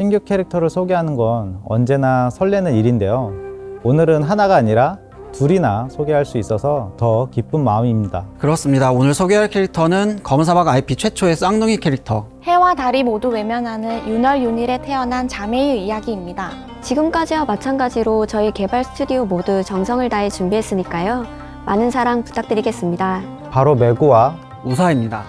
신규 캐릭터를 소개하는 건 언제나 설레는 일인데요. 오늘은 하나가 아니라 둘이나 소개할 수 있어서 더 기쁜 마음입니다. 그렇습니다. 오늘 소개할 캐릭터는 검사박 IP 최초의 쌍둥이 캐릭터 해와 달이 모두 외면하는 윤월 윤일에 태어난 자매의 이야기입니다. 지금까지와 마찬가지로 저희 개발 스튜디오 모두 정성을 다해 준비했으니까요. 많은 사랑 부탁드리겠습니다. 바로 메구와 우사입니다.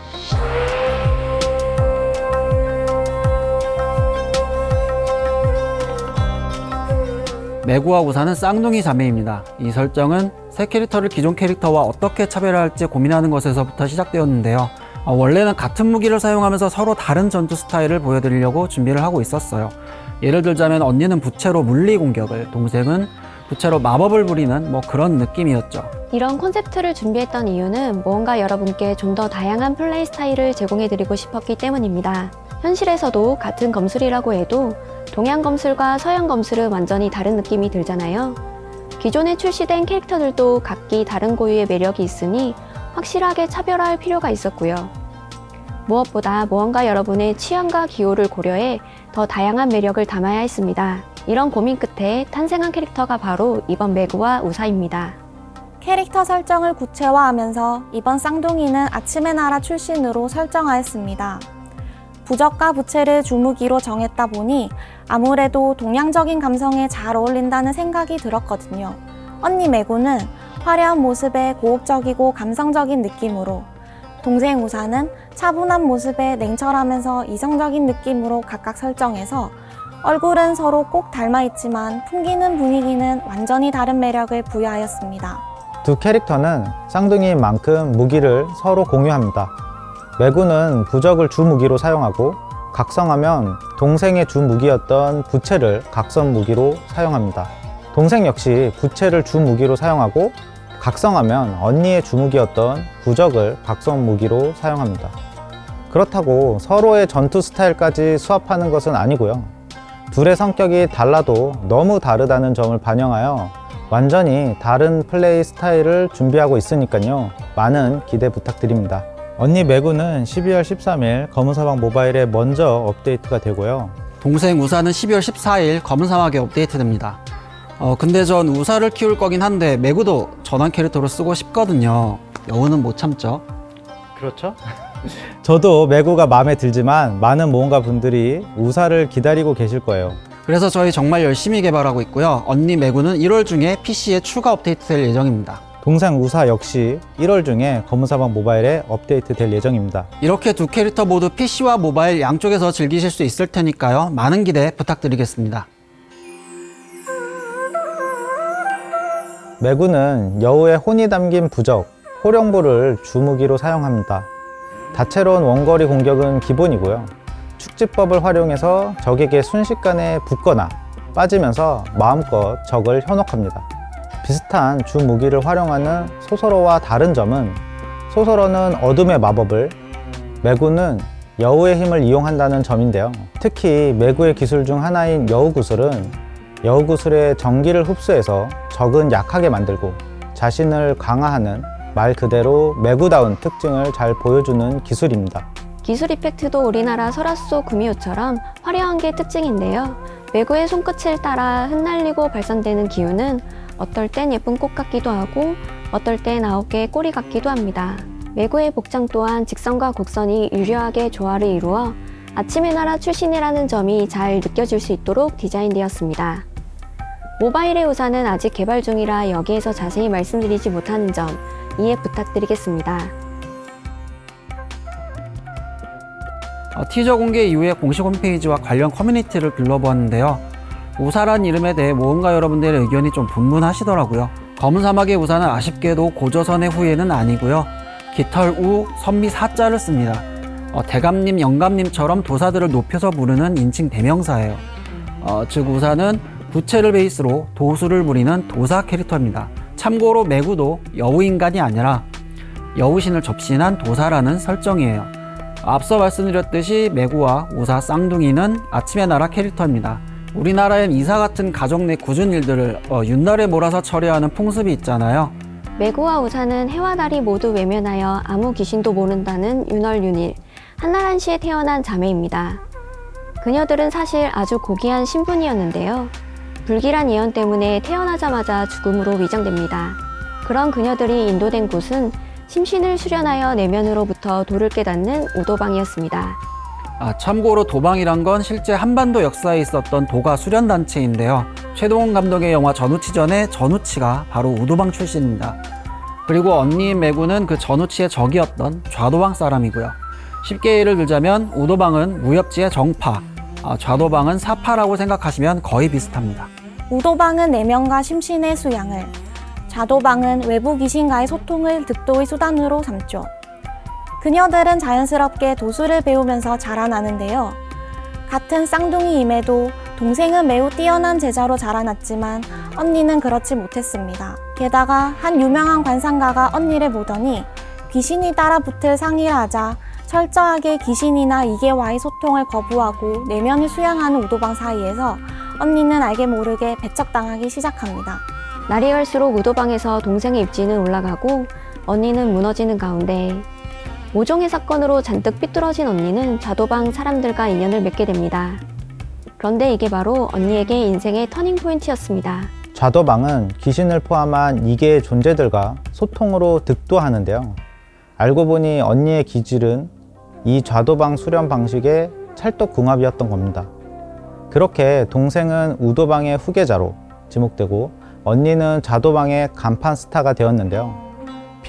메구와 우사는 쌍둥이 자매입니다. 이 설정은 새 캐릭터를 기존 캐릭터와 어떻게 차별할지 고민하는 것에서부터 시작되었는데요. 어, 원래는 같은 무기를 사용하면서 서로 다른 전투 스타일을 보여드리려고 준비를 하고 있었어요. 예를 들자면 언니는 부채로 물리 공격을, 동생은 부채로 마법을 부리는 뭐 그런 느낌이었죠. 이런 콘셉트를 준비했던 이유는 무언가 여러분께 좀 더 다양한 플레이 스타일을 제공해드리고 싶었기 때문입니다. 현실에서도 같은 검술이라고 해도 동양 검술과 서양 검술은 완전히 다른 느낌이 들잖아요. 기존에 출시된 캐릭터들도 각기 다른 고유의 매력이 있으니 확실하게 차별화할 필요가 있었고요. 무엇보다 무언가 여러분의 취향과 기호를 고려해 더 다양한 매력을 담아야 했습니다. 이런 고민 끝에 탄생한 캐릭터가 바로 이번 매구와 우사입니다. 캐릭터 설정을 구체화하면서 이번 쌍둥이는 아침의 나라 출신으로 설정하였습니다. 부적과 부채를 주무기로 정했다 보니 아무래도 동양적인 감성에 잘 어울린다는 생각이 들었거든요. 언니 메구는 화려한 모습에 고혹적이고 감성적인 느낌으로 동생 우사는 차분한 모습에 냉철하면서 이성적인 느낌으로 각각 설정해서 얼굴은 서로 꼭 닮아 있지만 풍기는 분위기는 완전히 다른 매력을 부여하였습니다. 두 캐릭터는 쌍둥이인 만큼 무기를 서로 공유합니다. 매구는 부적을 주 무기로 사용하고 각성하면 동생의 주 무기였던 부채를 각성 무기로 사용합니다. 동생 역시 부채를 주 무기로 사용하고 각성하면 언니의 주무기였던 부적을 각성 무기로 사용합니다. 그렇다고 서로의 전투 스타일까지 수합하는 것은 아니고요. 둘의 성격이 달라도 너무 다르다는 점을 반영하여 완전히 다른 플레이 스타일을 준비하고 있으니까요. 많은 기대 부탁드립니다. 언니 매구는 12월 13일 검은사막 모바일에 먼저 업데이트가 되고요. 동생 우사는 12월 14일 검은 사막에 업데이트됩니다. 어, 근데 전 우사를 키울 거긴 한데 매구도 전환 캐릭터로 쓰고 싶거든요. 여우는 못 참죠. 그렇죠? 저도 매구가 마음에 들지만 많은 모험가 분들이 우사를 기다리고 계실 거예요. 그래서 저희 정말 열심히 개발하고 있고요. 언니 매구는 1월 중에 PC에 추가 업데이트 될 예정입니다. 동생 우사 역시 1월 중에 검은사막 모바일에 업데이트 될 예정입니다. 이렇게 두 캐릭터 모두 PC와 모바일 양쪽에서 즐기실 수 있을 테니까요. 많은 기대 부탁드리겠습니다. 매구는 여우의 혼이 담긴 부적, 호령부를 주무기로 사용합니다. 다채로운 원거리 공격은 기본이고요. 축지법을 활용해서 적에게 순식간에 붙거나 빠지면서 마음껏 적을 현혹합니다. 비슷한 주 무기를 활용하는 소설어와 다른 점은 소설어는 어둠의 마법을, 매구는 여우의 힘을 이용한다는 점인데요. 특히 매구의 기술 중 하나인 여우구슬은 여우구슬의 전기를 흡수해서 적은 약하게 만들고 자신을 강화하는 말 그대로 매구다운 특징을 잘 보여주는 기술입니다. 기술 이펙트도 우리나라 설화소 구미호처럼 화려한 게 특징인데요. 매구의 손끝을 따라 흩날리고 발산되는 기운은 어떨 땐 예쁜 꽃 같기도 하고 어떨 땐 아홉 개의 꼬리 같기도 합니다. 매구의 복장 또한 직선과 곡선이 유려하게 조화를 이루어 아침의 나라 출신이라는 점이 잘 느껴질 수 있도록 디자인되었습니다. 모바일의 우산은 아직 개발 중이라 여기에서 자세히 말씀드리지 못하는 점 이해 부탁드리겠습니다. 어, 티저 공개 이후에 공식 홈페이지와 관련 커뮤니티를 둘러보았는데요. 우사란 이름에 대해 모험가 여러분들의 의견이 좀 분분하시더라고요. 검은 사막의 우사는 아쉽게도 고조선의 후예는 아니고요. 깃털 우, 선미 사자를 씁니다. 어, 대감님, 영감님처럼 도사들을 높여서 부르는 인칭 대명사예요. 어, 즉 우사는 부채를 베이스로 도수를 부리는 도사 캐릭터입니다. 참고로 매구도 여우인간이 아니라 여우신을 접신한 도사라는 설정이에요. 앞서 말씀드렸듯이 매구와 우사 쌍둥이는 아침의 나라 캐릭터입니다. 우리나라엔 이사 같은 가정 내 굳은 일들을 어, 윷날에 몰아서 처리하는 풍습이 있잖아요. 매구와 우사는 해와 달이 모두 외면하여 아무 귀신도 모른다는 윤월윤일 한나란 시에 태어난 자매입니다. 그녀들은 사실 아주 고귀한 신분이었는데요. 불길한 예언 때문에 태어나자마자 죽음으로 위장됩니다. 그런 그녀들이 인도된 곳은 심신을 수련하여 내면으로부터 도를 깨닫는 우도방이었습니다. 아, 참고로 도방이란 건 실제 한반도 역사에 있었던 도가 수련 단체인데요. 최동원 감독의 영화 전우치전의 전우치가 바로 우도방 출신입니다. 그리고 언니인 매구는 그 전우치의 적이었던 좌도방 사람이고요. 쉽게 예를 들자면 우도방은 무협지의 정파, 아, 좌도방은 사파라고 생각하시면 거의 비슷합니다. 우도방은 내면과 심신의 수양을, 좌도방은 외부 귀신과의 소통을 득도의 수단으로 삼죠. 그녀들은 자연스럽게 도수를 배우면서 자라나는데요. 같은 쌍둥이임에도 동생은 매우 뛰어난 제자로 자라났지만 언니는 그렇지 못했습니다. 게다가 한 유명한 관상가가 언니를 보더니 귀신이 따라붙을 상의를 하자 철저하게 귀신이나 이계와의 소통을 거부하고 내면을 수양하는 우도방 사이에서 언니는 알게 모르게 배척당하기 시작합니다. 날이 갈수록 우도방에서 동생의 입지는 올라가고 언니는 무너지는 가운데 모종의 사건으로 잔뜩 삐뚤어진 언니는 좌도방 사람들과 인연을 맺게 됩니다. 그런데 이게 바로 언니에게 인생의 터닝 포인트였습니다. 좌도방은 귀신을 포함한 이계의 존재들과 소통으로 득도하는데요. 알고 보니 언니의 기질은 이 좌도방 수련 방식의 찰떡궁합이었던 겁니다. 그렇게 동생은 우도방의 후계자로 지목되고 언니는 좌도방의 간판 스타가 되었는데요.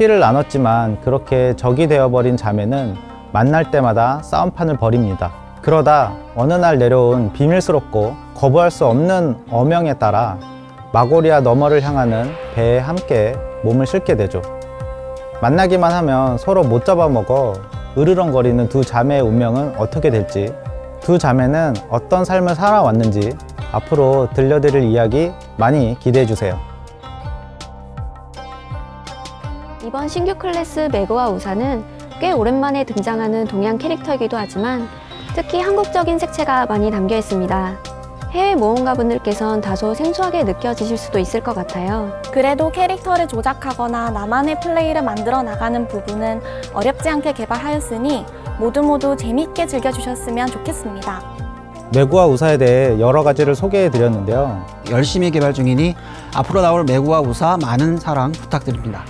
피를 나눴지만 그렇게 적이 되어버린 자매는 만날 때마다 싸움판을 벌입니다. 그러다 어느 날 내려온 비밀스럽고 거부할 수 없는 어명에 따라 마고리아 너머를 향하는 배에 함께 몸을 싣게 되죠. 만나기만 하면 서로 못 잡아먹어 으르렁거리는 두 자매의 운명은 어떻게 될지 두 자매는 어떤 삶을 살아왔는지 앞으로 들려드릴 이야기 많이 기대해 주세요. 이번 신규 클래스 매그와 우사는 꽤 오랜만에 등장하는 동양 캐릭터이기도 하지만 특히 한국적인 색채가 많이 담겨 있습니다. 해외 모험가분들께선 다소 생소하게 느껴지실 수도 있을 것 같아요. 그래도 캐릭터를 조작하거나 나만의 플레이를 만들어 나가는 부분은 어렵지 않게 개발하였으니 모두 모두 재밌게 즐겨주셨으면 좋겠습니다. 매구와 우사에 대해 여러 가지를 소개해 드렸는데요. 열심히 개발 중이니 앞으로 나올 매구와 우사 많은 사랑 부탁드립니다.